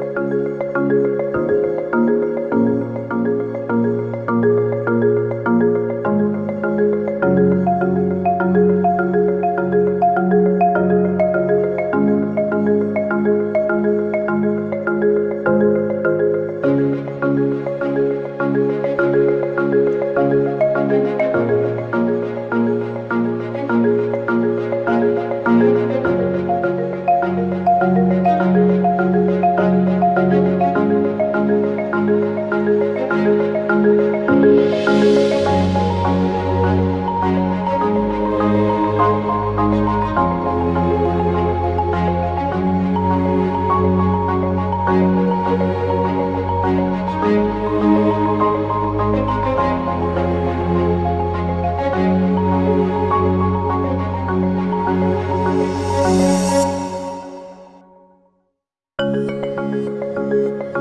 Thank you.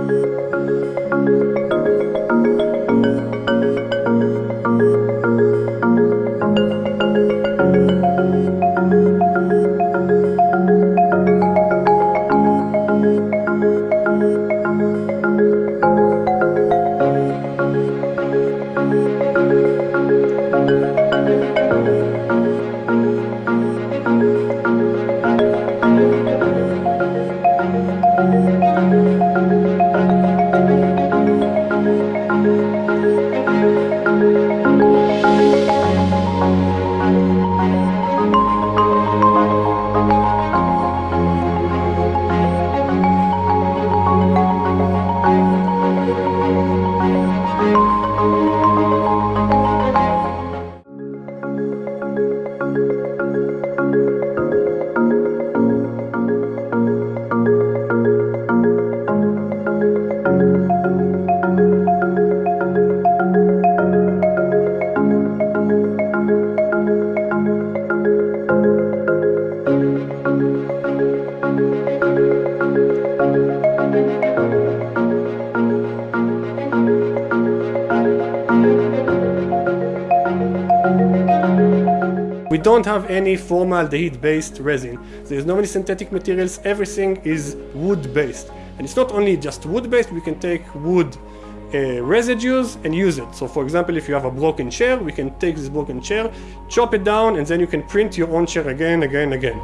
We don't have any formaldehyde-based resin. There's no many synthetic materials, everything is wood-based. And it's not only just wood-based, we can take wood uh, residues and use it. So for example, if you have a broken chair, we can take this broken chair, chop it down, and then you can print your own chair again, again, again.